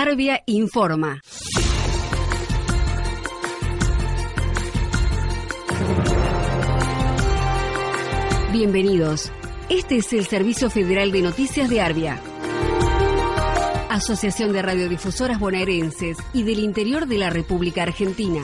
Arbia informa. Bienvenidos. Este es el Servicio Federal de Noticias de Arbia. Asociación de Radiodifusoras Bonaerenses y del Interior de la República Argentina.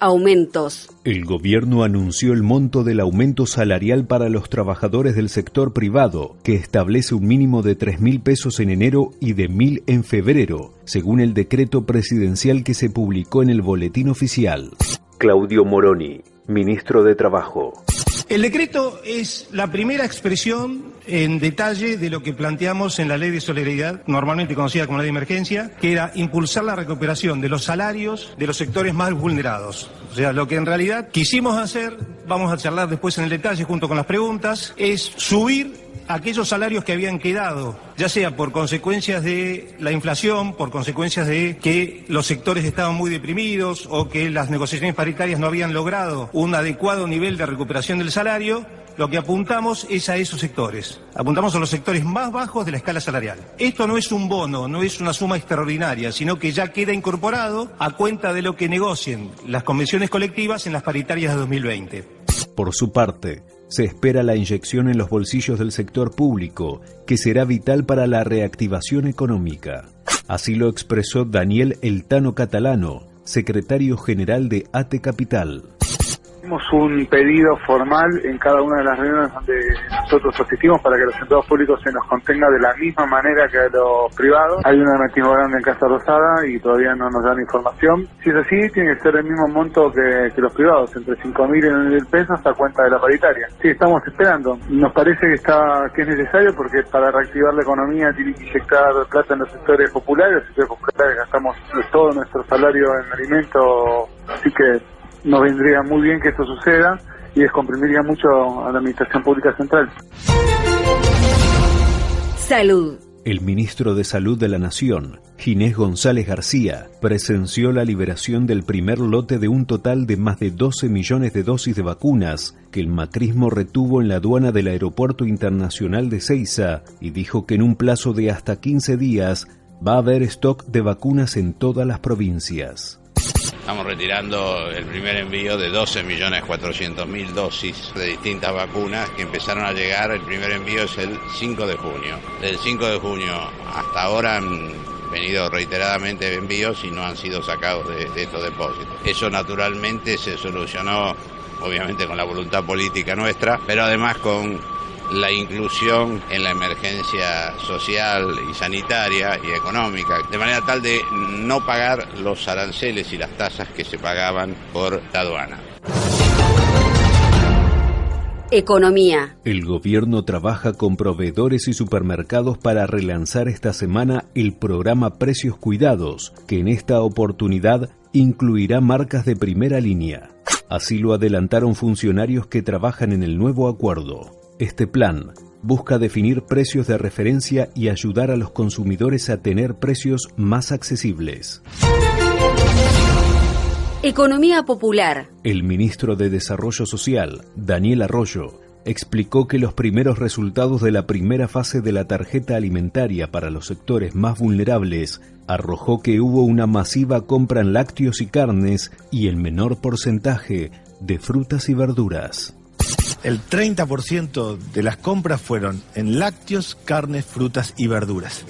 Aumentos. El gobierno anunció el monto del aumento salarial para los trabajadores del sector privado, que establece un mínimo de 3 mil pesos en enero y de mil en febrero, según el decreto presidencial que se publicó en el Boletín Oficial. Claudio Moroni, ministro de Trabajo. El decreto es la primera expresión en detalle de lo que planteamos en la ley de solidaridad, normalmente conocida como ley de emergencia, que era impulsar la recuperación de los salarios de los sectores más vulnerados. O sea, lo que en realidad quisimos hacer, vamos a charlar después en el detalle junto con las preguntas, es subir aquellos salarios que habían quedado, ya sea por consecuencias de la inflación, por consecuencias de que los sectores estaban muy deprimidos o que las negociaciones paritarias no habían logrado un adecuado nivel de recuperación del salario, lo que apuntamos es a esos sectores. Apuntamos a los sectores más bajos de la escala salarial. Esto no es un bono, no es una suma extraordinaria, sino que ya queda incorporado a cuenta de lo que negocien las convenciones colectivas en las paritarias de 2020. Por su parte, se espera la inyección en los bolsillos del sector público, que será vital para la reactivación económica. Así lo expresó Daniel Eltano Catalano, secretario general de ATE Capital un pedido formal en cada una de las reuniones donde nosotros asistimos para que los empleados públicos se nos contenga de la misma manera que los privados. Hay una mecanismo grande en Casa Rosada y todavía no nos dan información. Si es así, tiene que ser el mismo monto que, los privados, entre 5.000 y 9.000 pesos a cuenta de la paritaria. Sí, estamos esperando. Nos parece que está que es necesario porque para reactivar la economía tiene que inyectar plata en los sectores populares. Los sectores populares gastamos todo nuestro salario en alimentos, así que nos vendría muy bien que esto suceda y descomprimiría mucho a la Administración Pública Central. Salud. El ministro de Salud de la Nación, Ginés González García, presenció la liberación del primer lote de un total de más de 12 millones de dosis de vacunas que el macrismo retuvo en la aduana del Aeropuerto Internacional de Ceiza y dijo que en un plazo de hasta 15 días va a haber stock de vacunas en todas las provincias. Estamos retirando el primer envío de 12.400.000 dosis de distintas vacunas que empezaron a llegar. El primer envío es el 5 de junio. Del 5 de junio hasta ahora han venido reiteradamente envíos y no han sido sacados de, de estos depósitos. Eso naturalmente se solucionó obviamente con la voluntad política nuestra, pero además con la inclusión en la emergencia social y sanitaria y económica, de manera tal de no pagar los aranceles y las tasas que se pagaban por la aduana. Economía. El gobierno trabaja con proveedores y supermercados para relanzar esta semana el programa Precios Cuidados, que en esta oportunidad incluirá marcas de primera línea. Así lo adelantaron funcionarios que trabajan en el nuevo acuerdo. Este plan busca definir precios de referencia y ayudar a los consumidores a tener precios más accesibles. Economía popular. El ministro de Desarrollo Social, Daniel Arroyo, explicó que los primeros resultados de la primera fase de la tarjeta alimentaria para los sectores más vulnerables arrojó que hubo una masiva compra en lácteos y carnes y el menor porcentaje de frutas y verduras el 30% de las compras fueron en lácteos, carnes, frutas y verduras.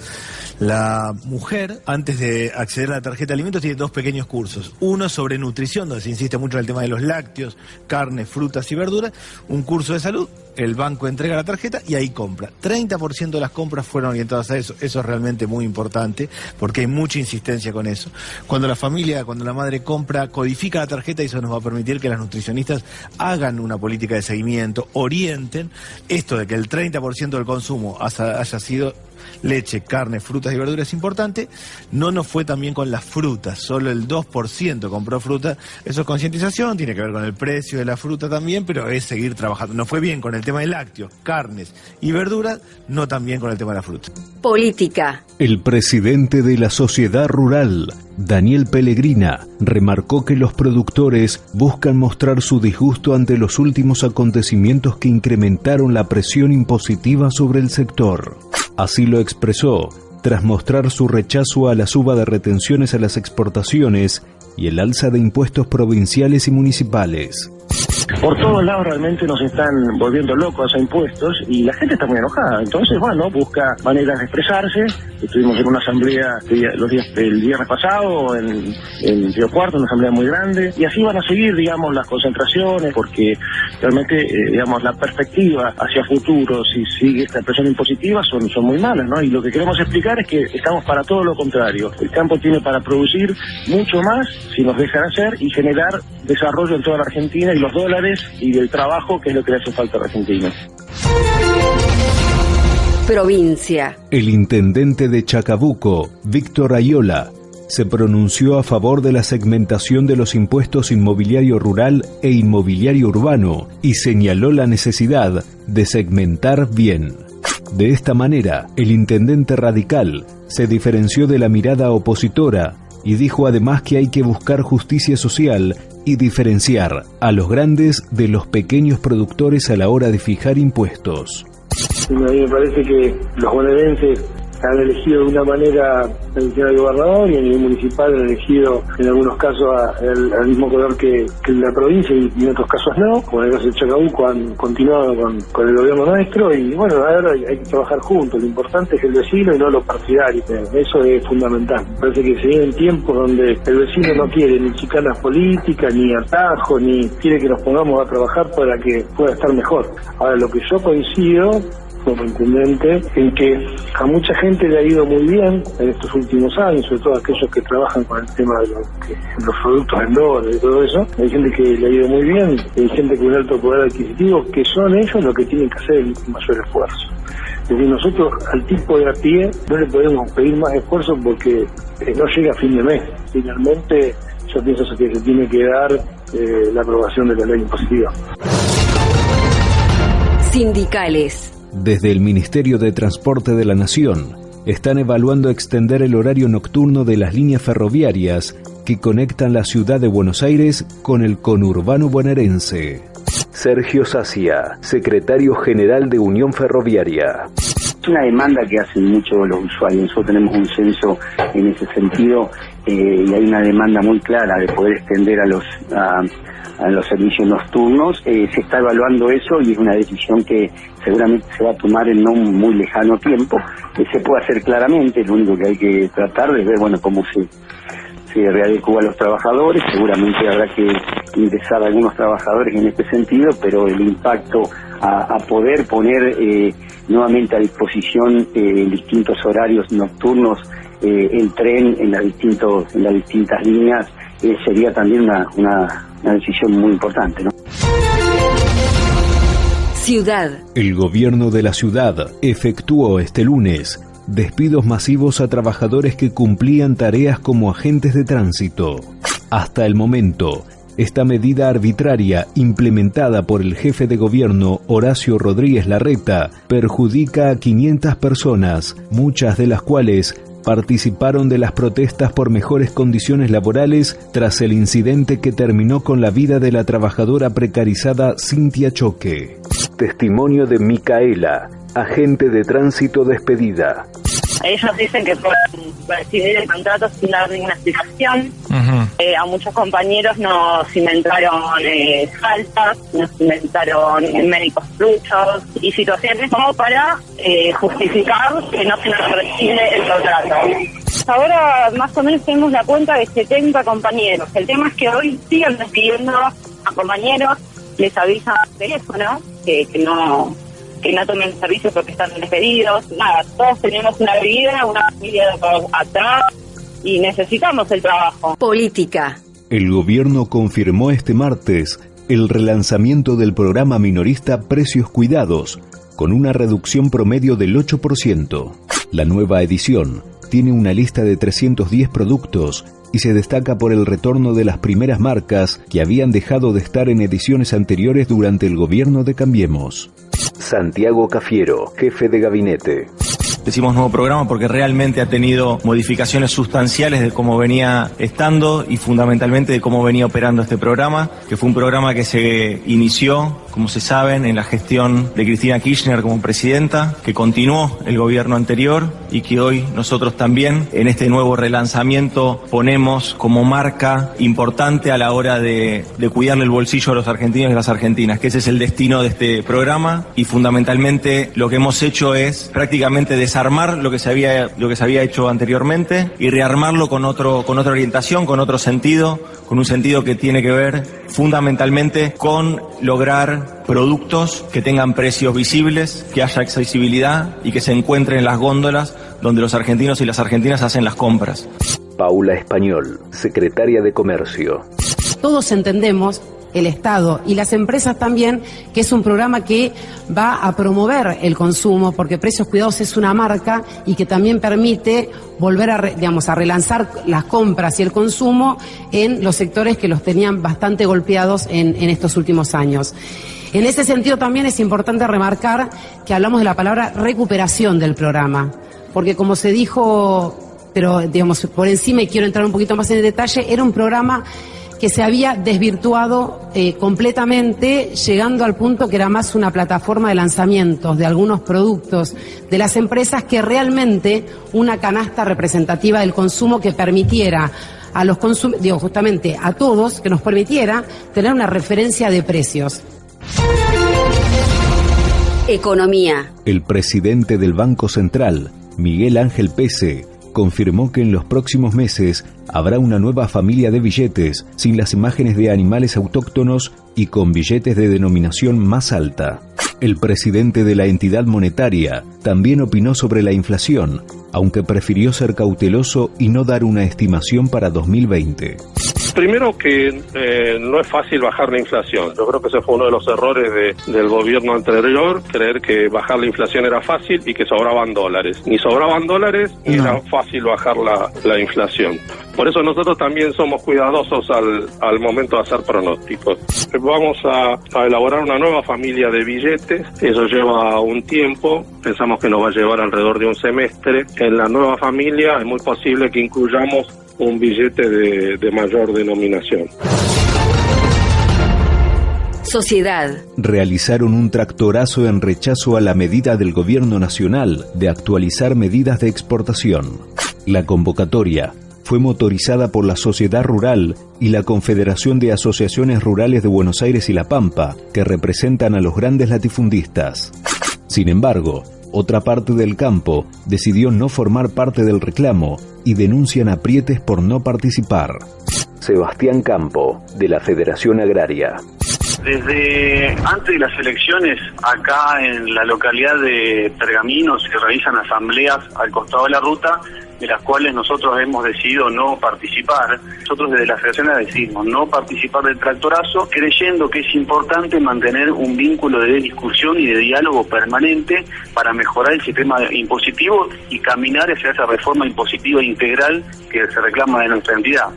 La mujer, antes de acceder a la tarjeta de alimentos, tiene dos pequeños cursos. Uno sobre nutrición, donde se insiste mucho en el tema de los lácteos, carnes, frutas y verduras. Un curso de salud, el banco entrega la tarjeta y ahí compra. 30% de las compras fueron orientadas a eso. Eso es realmente muy importante porque hay mucha insistencia con eso. Cuando la familia, cuando la madre compra, codifica la tarjeta y eso nos va a permitir que las nutricionistas hagan una política de seguimiento, orienten esto de que el 30% del consumo haya sido leche, carne, frutas y verduras importante. No nos fue también con las frutas, solo el 2% compró fruta. Eso es concientización, tiene que ver con el precio de la fruta también, pero es seguir trabajando. No fue bien con el tema de lácteos, carnes y verduras, no tan bien con el tema de la fruta. Política. El presidente de la sociedad rural, Daniel Pellegrina, remarcó que los productores buscan mostrar su disgusto ante los últimos acontecimientos que incrementaron la presión impositiva sobre el sector. Así lo expresó tras mostrar su rechazo a la suba de retenciones a las exportaciones y el alza de impuestos provinciales y municipales. Por todos lados realmente nos están volviendo locos a impuestos y la gente está muy enojada. Entonces, bueno, busca maneras de expresarse. Estuvimos en una asamblea los días, el viernes pasado en, en Río Cuarto, una asamblea muy grande. Y así van a seguir, digamos, las concentraciones porque realmente, eh, digamos, la perspectiva hacia futuro, si sigue esta presión impositiva, son, son muy malas, ¿no? Y lo que queremos explicar es que estamos para todo lo contrario. El campo tiene para producir mucho más si nos dejan hacer y generar desarrollo en toda la Argentina y los dólares y del trabajo que es lo que le hace falta a la Argentina. Provincia. El intendente de Chacabuco, Víctor Ayola, se pronunció a favor de la segmentación de los impuestos inmobiliario rural e inmobiliario urbano y señaló la necesidad de segmentar bien. De esta manera, el intendente radical se diferenció de la mirada opositora y dijo además que hay que buscar justicia social y diferenciar a los grandes de los pequeños productores a la hora de fijar impuestos. A mí me parece que los han elegido de una manera el gobernador y a nivel municipal han elegido en algunos casos al mismo color que, la provincia y, en otros casos no, como en el caso de Chacabuco han continuado con, el gobierno nuestro y bueno, ahora hay, hay, que trabajar juntos, lo importante es el vecino y no los partidarios, eso es fundamental. Parece que se vienen tiempos donde el vecino no quiere ni chicanas políticas, ni atajos, ni quiere que nos pongamos a trabajar para que pueda estar mejor. Ahora, lo que yo coincido como intendente, en que a mucha gente le ha ido muy bien en estos últimos años, sobre todo aquellos que trabajan con el tema de los, productos en dólares y todo eso. Hay gente que le ha ido muy bien, hay gente con un alto poder adquisitivo, que son ellos los que tienen que hacer el mayor esfuerzo. Es decir, nosotros al tipo de a pie no le podemos pedir más esfuerzo porque eh, no llega a fin de mes. Finalmente, yo pienso que se tiene que dar eh, la aprobación de la ley impositiva. Sindicales. Desde el Ministerio de Transporte de la Nación están evaluando extender el horario nocturno de las líneas ferroviarias que conectan la ciudad de Buenos Aires con el conurbano bonaerense. Sergio Sacia, secretario general de Unión Ferroviaria. Es una demanda que hacen mucho los usuarios. Nosotros tenemos un censo en ese sentido eh, y hay una demanda muy clara de poder extender a los los servicios nocturnos. Eh, se está evaluando eso y es una decisión que seguramente se va a tomar en no muy lejano tiempo. Eh, se puede hacer claramente, lo único que hay que tratar de ver, bueno, cómo se, se readecua a los trabajadores. Seguramente habrá que ingresar a algunos trabajadores en este sentido, pero el impacto a, poder poner eh, nuevamente a disposición en distintos horarios nocturnos el tren en las, distintos, en las distintas líneas sería también una una decisión muy importante. ¿no? Ciudad. El gobierno de la ciudad efectuó este lunes despidos masivos a trabajadores que cumplían tareas como agentes de tránsito. Hasta el momento, esta medida arbitraria implementada por el jefe de gobierno Horacio Rodríguez Larreta perjudica a 500 personas, muchas de las cuales participaron de las protestas por mejores condiciones laborales tras el incidente que terminó con la vida de la trabajadora precarizada Cintia Choque. Testimonio de Micaela, agente de tránsito despedida. Ellos dicen que pueden recibir el contrato sin dar ninguna explicación. Eh, a muchos compañeros nos inventaron eh, faltas, nos inventaron médicos truchos y situaciones como para eh, justificar que no se nos recibe el contrato. Ahora más o menos tenemos la cuenta de 70 compañeros. El tema es que hoy siguen despidiendo a compañeros, les avisan por teléfono que, que no que no tomen servicio porque están despedidos. Nada, todos tenemos una vida, una familia atrás y necesitamos el trabajo. Política. El gobierno confirmó este martes el relanzamiento del programa minorista Precios Cuidados, con una reducción promedio del 8%. La nueva edición tiene una lista de 310 productos y se destaca por el retorno de las primeras marcas que habían dejado de estar en ediciones anteriores durante el gobierno de Cambiemos. Santiago Cafiero, jefe de gabinete. Decimos nuevo programa porque realmente ha tenido modificaciones sustanciales de cómo venía estando y fundamentalmente de cómo venía operando este programa, que fue un programa que se inició, como se saben, en la gestión de Cristina Kirchner como presidenta, que continuó el gobierno anterior y que hoy nosotros también en este nuevo relanzamiento ponemos como marca importante a la hora de, de cuidarle el bolsillo a los argentinos y las argentinas, que ese es el destino de este programa. Y fundamentalmente lo que hemos hecho es prácticamente desarmar lo que se había, lo que se había hecho anteriormente y rearmarlo con, otro, con otra orientación, con otro sentido, con un sentido que tiene que ver fundamentalmente con lograr productos que tengan precios visibles, que haya accesibilidad y que se encuentren en las góndolas donde los argentinos y las argentinas hacen las compras. Paula Español, secretaria de Comercio. Todos entendemos el Estado y las empresas también, que es un programa que va a promover el consumo, porque Precios Cuidados es una marca y que también permite volver a, digamos, a relanzar las compras y el consumo en los sectores que los tenían bastante golpeados en, estos últimos años. En ese sentido también es importante remarcar que hablamos de la palabra recuperación del programa, porque como se dijo, pero digamos por encima y quiero entrar un poquito más en detalle, era un programa que se había desvirtuado eh, completamente, llegando al punto que era más una plataforma de lanzamientos de algunos productos de las empresas que realmente una canasta representativa del consumo que permitiera a los consumidores, digo justamente a todos, que nos permitiera tener una referencia de precios. Economía. El presidente del Banco Central, Miguel Ángel Pese, confirmó que en los próximos meses habrá una nueva familia de billetes sin las imágenes de animales autóctonos y con billetes de denominación más alta. El presidente de la entidad monetaria también opinó sobre la inflación, aunque prefirió ser cauteloso y no dar una estimación para 2020. Primero que eh, no es fácil bajar la inflación. Yo creo que ese fue uno de los errores del gobierno anterior, creer que bajar la inflación era fácil y que sobraban dólares. Ni sobraban dólares ni era fácil bajar la, inflación. Por eso nosotros también somos cuidadosos al, momento de hacer pronósticos. Vamos a, a, elaborar una nueva familia de billetes, eso lleva un tiempo, pensamos que nos va a llevar alrededor de un semestre. En la nueva familia es muy posible que incluyamos un billete de, mayor denominación. Sociedad. Realizaron un tractorazo en rechazo a la medida del Gobierno Nacional de actualizar medidas de exportación. La convocatoria fue motorizada por la Sociedad Rural y la Confederación de Asociaciones Rurales de Buenos Aires y La Pampa, que representan a los grandes latifundistas. Sin embargo, otra parte del campo decidió no formar parte del reclamo y denuncian aprietes por no participar. Sebastián Campo, de la Federación Agraria. Desde antes de las elecciones, acá en la localidad de Pergamino se realizan asambleas al costado de la ruta, de las cuales nosotros hemos decidido no participar. Nosotros desde la Federación decimos no participar del tractorazo, creyendo que es importante mantener un vínculo de discusión y de diálogo permanente para mejorar el sistema impositivo y caminar hacia esa reforma impositiva integral que se reclama de nuestra entidad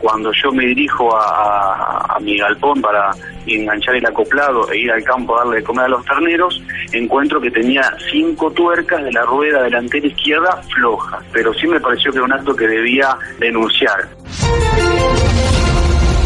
cuando yo me dirijo a, mi galpón para enganchar el acoplado e ir al campo a darle de comer a los terneros, encuentro que tenía cinco tuercas de la rueda delantera izquierda flojas, pero sí me pareció que era un acto que debía denunciar.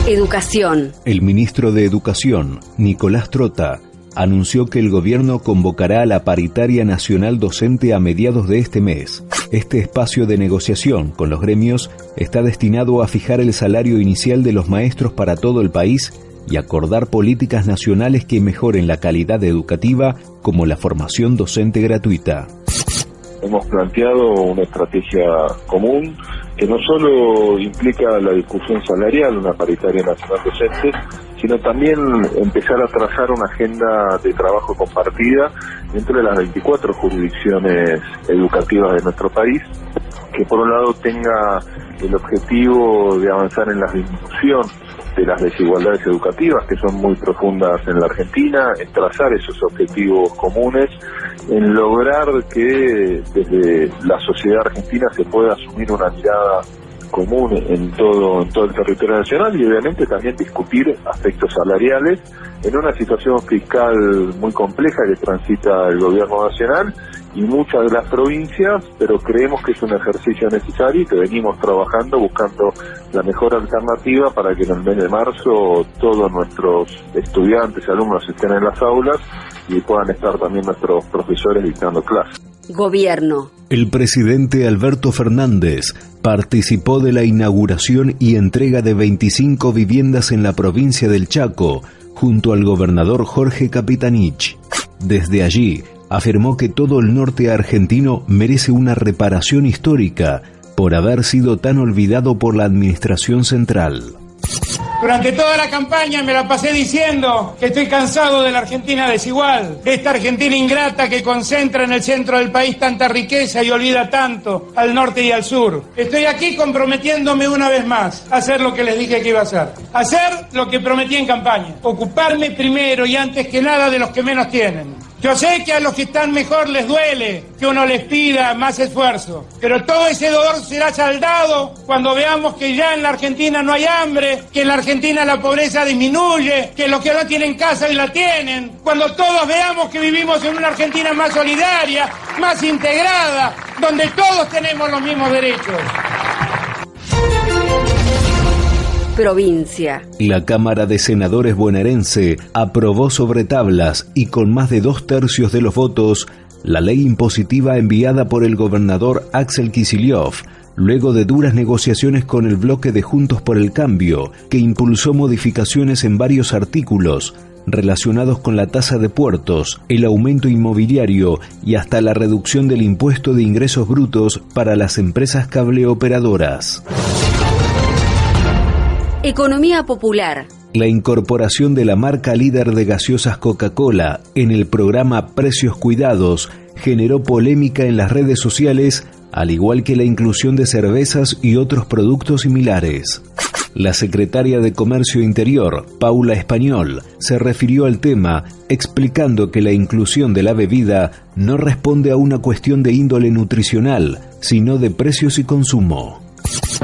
Educación. El ministro de Educación, Nicolás Trota, anunció que el gobierno convocará a la paritaria nacional docente a mediados de este mes. Este espacio de negociación con los gremios está destinado a fijar el salario inicial de los maestros para todo el país y acordar políticas nacionales que mejoren la calidad educativa como la formación docente gratuita. Hemos planteado una estrategia común que no solo implica la discusión salarial, una paritaria nacional docente, sino también empezar a trazar una agenda de trabajo compartida entre las 24 jurisdicciones educativas de nuestro país que por un lado tenga el objetivo de avanzar en la disminución de las desigualdades educativas que son muy profundas en la Argentina, en trazar esos objetivos comunes, en lograr que desde la sociedad argentina se pueda asumir una mirada común en todo, en todo el territorio nacional y obviamente también discutir aspectos salariales en una situación fiscal muy compleja que transita el gobierno nacional y muchas de las provincias, pero creemos que es un ejercicio necesario y que venimos trabajando buscando la mejor alternativa para que en el mes de marzo todos nuestros estudiantes y alumnos estén en las aulas y puedan estar también nuestros profesores dictando clases. Gobierno. El presidente Alberto Fernández participó de la inauguración y entrega de 25 viviendas en la provincia del Chaco, junto al gobernador Jorge Capitanich. Desde allí, afirmó que todo el norte argentino merece una reparación histórica por haber sido tan olvidado por la administración central. Durante toda la campaña me la pasé diciendo que estoy cansado de la Argentina desigual, de esta Argentina ingrata que concentra en el centro del país tanta riqueza y olvida tanto al norte y al sur. Estoy aquí comprometiéndome una vez más a hacer lo que les dije que iba a hacer. Hacer lo que prometí en campaña. Ocuparme primero y antes que nada de los que menos tienen yo sé que a los que están mejor les duele que uno les pida más esfuerzo, pero todo ese dolor será saldado cuando veamos que ya en la Argentina no hay hambre, que en la Argentina la pobreza disminuye, que los que no tienen casa y la tienen, cuando todos veamos que vivimos en una Argentina más solidaria, más integrada, donde todos tenemos los mismos derechos provincia. La Cámara de Senadores bonaerense aprobó sobre tablas y con más de dos tercios de los votos la ley impositiva enviada por el gobernador Axel Kicillof, luego de duras negociaciones con el bloque de Juntos por el Cambio, que impulsó modificaciones en varios artículos relacionados con la tasa de puertos, el aumento inmobiliario y hasta la reducción del impuesto de ingresos brutos para las empresas cableoperadoras. Economía popular. La incorporación de la marca líder de gaseosas Coca-Cola en el programa Precios Cuidados generó polémica en las redes sociales, al igual que la inclusión de cervezas y otros productos similares. La secretaria de Comercio Interior, Paula Español, se refirió al tema explicando que la inclusión de la bebida no responde a una cuestión de índole nutricional, sino de precios y consumo.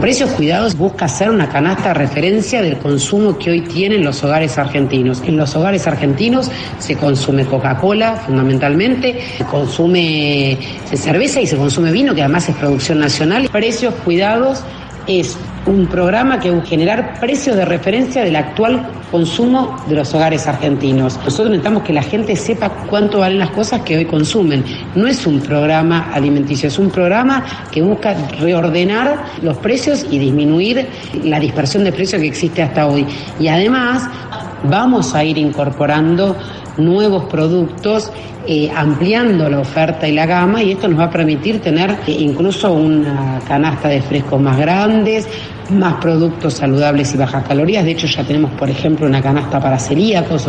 Precios Cuidados busca hacer una canasta de referencia del consumo que hoy tienen los hogares argentinos. En los hogares argentinos se consume Coca-Cola fundamentalmente, se consume cerveza y se consume vino, que además es producción nacional. Precios Cuidados es un programa que va a generar precios de referencia del actual consumo de los hogares argentinos. Nosotros necesitamos que la gente sepa cuánto valen las cosas que hoy consumen. No es un programa alimenticio, es un programa que busca reordenar los precios y disminuir la dispersión de precios que existe hasta hoy. Y además vamos a ir incorporando nuevos productos, eh, ampliando la oferta y la gama y esto nos va a permitir tener eh, incluso una canasta de frescos más grandes, más productos saludables y bajas calorías. De hecho, ya tenemos, por ejemplo, una canasta para celíacos.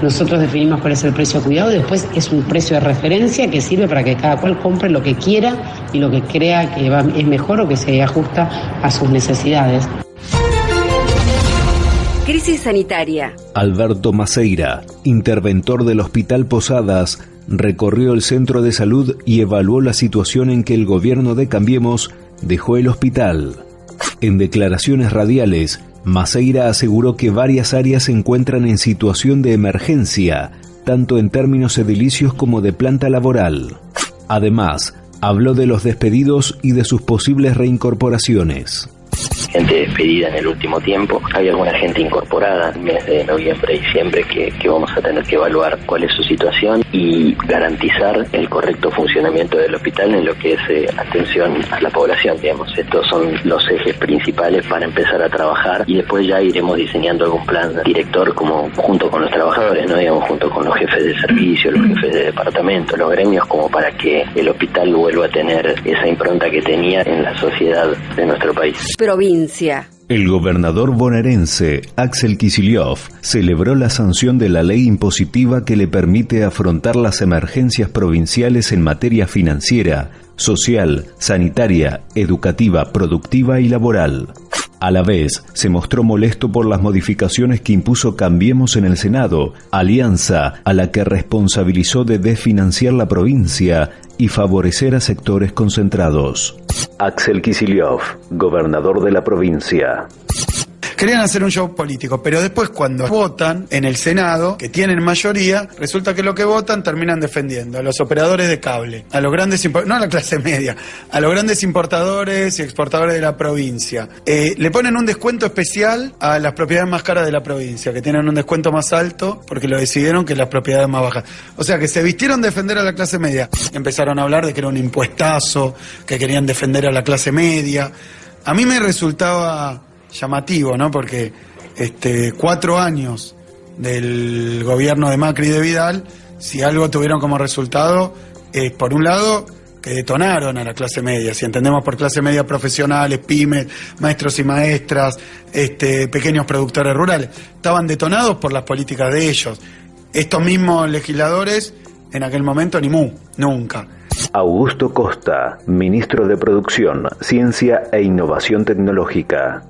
Nosotros definimos cuál es el precio cuidado y después es un precio de referencia que sirve para que cada cual compre lo que quiera y lo que crea que es mejor o que se ajusta a sus necesidades. Crisis sanitaria. Alberto Maceira, interventor del Hospital Posadas, recorrió el centro de salud y evaluó la situación en que el gobierno de Cambiemos dejó el hospital. En declaraciones radiales, Maceira aseguró que varias áreas se encuentran en situación de emergencia, tanto en términos edilicios como de planta laboral. Además, habló de los despedidos y de sus posibles reincorporaciones gente despedida en el último tiempo. Hay alguna gente incorporada en mes de noviembre y diciembre que, que vamos a tener que evaluar cuál es su situación y garantizar el correcto funcionamiento del hospital en lo que es eh, atención a la población, digamos. Estos son los ejes principales para empezar a trabajar y después ya iremos diseñando algún plan director como junto con los trabajadores, no digamos junto con los jefes de servicio, los jefes de departamento, los gremios, como para que el hospital vuelva a tener esa impronta que tenía en la sociedad de nuestro país. Provincia El gobernador bonaerense Axel Kicillof celebró la sanción de la ley impositiva que le permite afrontar las emergencias provinciales en materia financiera, social, sanitaria, educativa, productiva y laboral. A la vez, se mostró molesto por las modificaciones que impuso Cambiemos en el Senado, alianza a la que responsabilizó de desfinanciar la provincia y favorecer a sectores concentrados. Axel Kicillof, gobernador de la provincia. Querían hacer un show político, pero después cuando votan en el Senado, que tienen mayoría, resulta que lo que votan terminan defendiendo a los operadores de cable, a los grandes, no a la clase media, a los grandes importadores y exportadores de la provincia. Eh, le ponen un descuento especial a las propiedades más caras de la provincia, que tienen un descuento más alto porque lo decidieron que las propiedades más bajas. O sea que se vistieron defender a la clase media. Empezaron a hablar de que era un impuestazo, que querían defender a la clase media. A mí me resultaba llamativo, ¿no? Porque este, cuatro años del gobierno de Macri y de Vidal, si algo tuvieron como resultado, es por un lado que detonaron a la clase media, si entendemos por clase media profesionales, pymes, maestros y maestras, este, pequeños productores rurales, estaban detonados por las políticas de ellos. Estos mismos legisladores, en aquel momento, ni mu, nunca. Augusto Costa, ministro de Producción, Ciencia e Innovación Tecnológica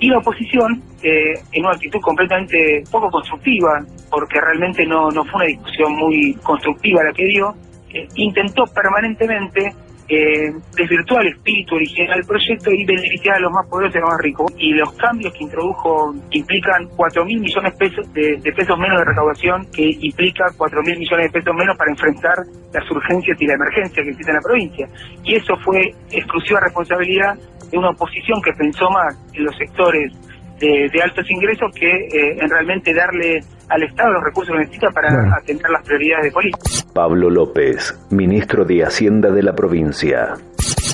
y la oposición eh, en una actitud completamente poco constructiva, porque realmente no, no fue una discusión muy constructiva la que dio, eh, intentó permanentemente eh, desvirtuar el espíritu original del proyecto y beneficiar a los más poderosos y a los más ricos. Y los cambios que introdujo implican 4 mil millones pesos de, pesos menos de recaudación, que implica 4 mil millones de pesos menos para enfrentar las urgencias y la emergencia que existe en la provincia. Y eso fue exclusiva responsabilidad de una oposición que pensó más en los sectores de, altos ingresos que eh, en realmente darle al Estado los recursos que necesita para atender las prioridades de política. Pablo López, ministro de Hacienda de la provincia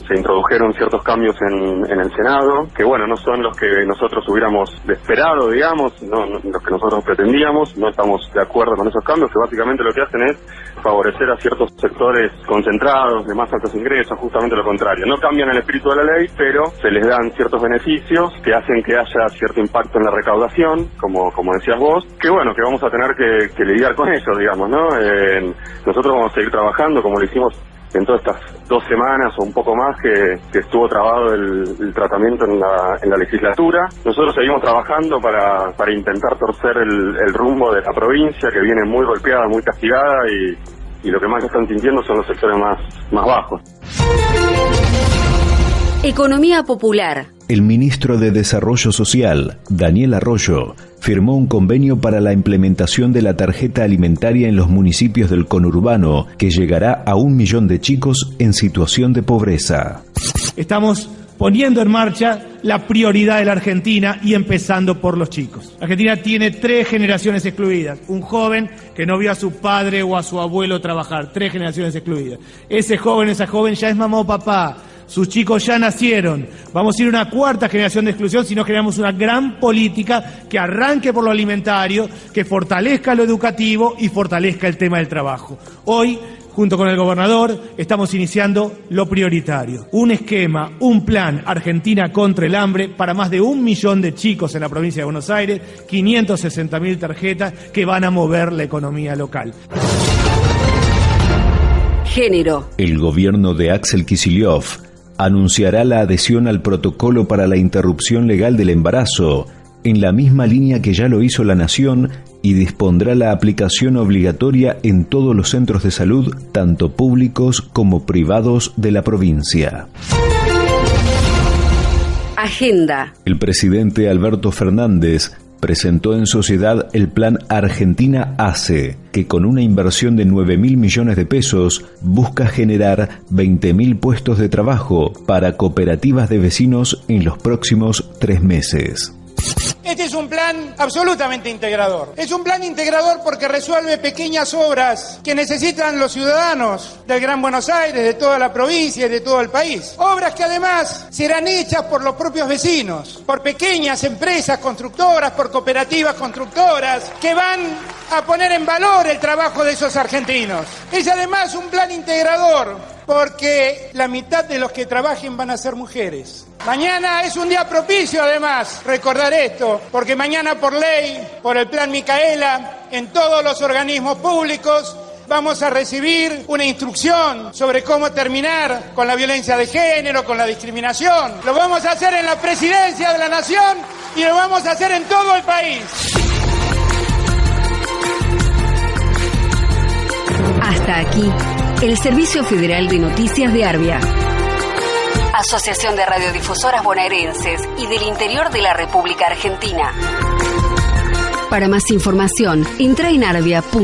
se introdujeron ciertos cambios en, el Senado, que bueno, no son los que nosotros hubiéramos esperado, digamos, no, los que nosotros pretendíamos, no estamos de acuerdo con esos cambios, que básicamente lo que hacen es favorecer a ciertos sectores concentrados de más altos ingresos, justamente lo contrario. No cambian el espíritu de la ley, pero se les dan ciertos beneficios que hacen que haya cierto impacto en la recaudación, como, como decías vos, que bueno, que vamos a tener que, lidiar con eso, digamos, ¿no? Eh, nosotros vamos a seguir trabajando como lo hicimos en todas estas dos semanas o un poco más que, estuvo trabado el, tratamiento en la, en la, legislatura. Nosotros seguimos trabajando para, para intentar torcer el, rumbo de la provincia que viene muy golpeada, muy castigada y, y lo que más están sintiendo son los sectores más, más bajos. Economía popular. El ministro de Desarrollo Social, Daniel Arroyo, firmó un convenio para la implementación de la tarjeta alimentaria en los municipios del conurbano, que llegará a un millón de chicos en situación de pobreza. Estamos poniendo en marcha la prioridad de la Argentina y empezando por los chicos. Argentina tiene tres generaciones excluidas. Un joven que no vio a su padre o a su abuelo trabajar. Tres generaciones excluidas. Ese joven, esa joven ya es mamá o papá sus chicos ya nacieron. Vamos a ir a una cuarta generación de exclusión si no generamos una gran política que arranque por lo alimentario, que fortalezca lo educativo y fortalezca el tema del trabajo. Hoy, junto con el gobernador, estamos iniciando lo prioritario. Un esquema, un plan Argentina contra el hambre para más de un millón de chicos en la provincia de Buenos Aires, 560 mil tarjetas que van a mover la economía local. Género. El gobierno de Axel Kicillof anunciará la adhesión al protocolo para la interrupción legal del embarazo, en la misma línea que ya lo hizo la Nación, y dispondrá la aplicación obligatoria en todos los centros de salud, tanto públicos como privados de la provincia. Agenda. El presidente Alberto Fernández presentó en sociedad el plan Argentina ACE, que con una inversión de 9 mil millones de pesos busca generar 20 mil puestos de trabajo para cooperativas de vecinos en los próximos tres meses. Este es un plan absolutamente integrador. Es un plan integrador porque resuelve pequeñas obras que necesitan los ciudadanos del Gran Buenos Aires, de toda la provincia y de todo el país. Obras que además serán hechas por los propios vecinos, por pequeñas empresas constructoras, por cooperativas constructoras, que van a poner en valor el trabajo de esos argentinos. Es además un plan integrador porque la mitad de los que trabajen van a ser mujeres. Mañana es un día propicio, además, recordar esto, porque mañana por ley, por el Plan Micaela, en todos los organismos públicos, vamos a recibir una instrucción sobre cómo terminar con la violencia de género, con la discriminación. Lo vamos a hacer en la presidencia de la Nación y lo vamos a hacer en todo el país. Hasta aquí, el Servicio Federal de Noticias de Arbia. Asociación de Radiodifusoras Bonaerenses y del Interior de la República Argentina. Para más información, entra en arbia.org.ar.